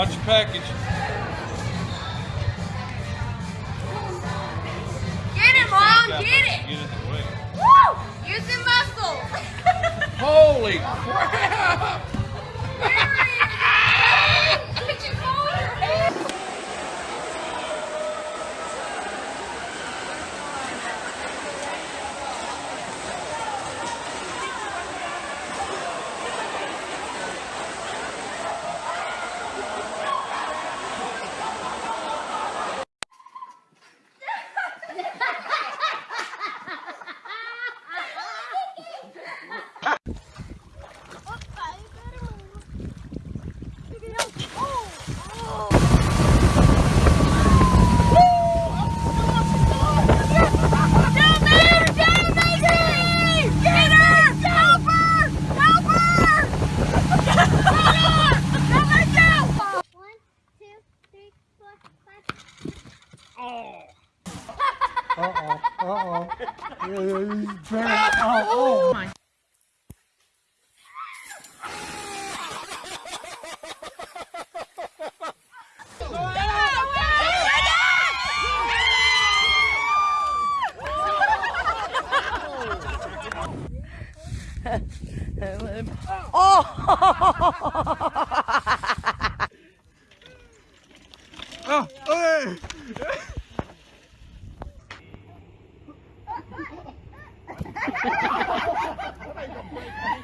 Watch your package. Get it, Mom. Get it. Get way. Woo! Use the muscles. Holy crap! Uh-oh, uh-oh. Oh, oh. Oh,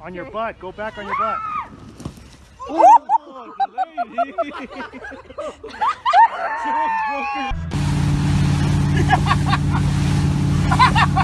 On your butt. Go back on your butt. Oh, the lady.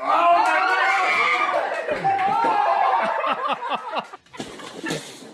아우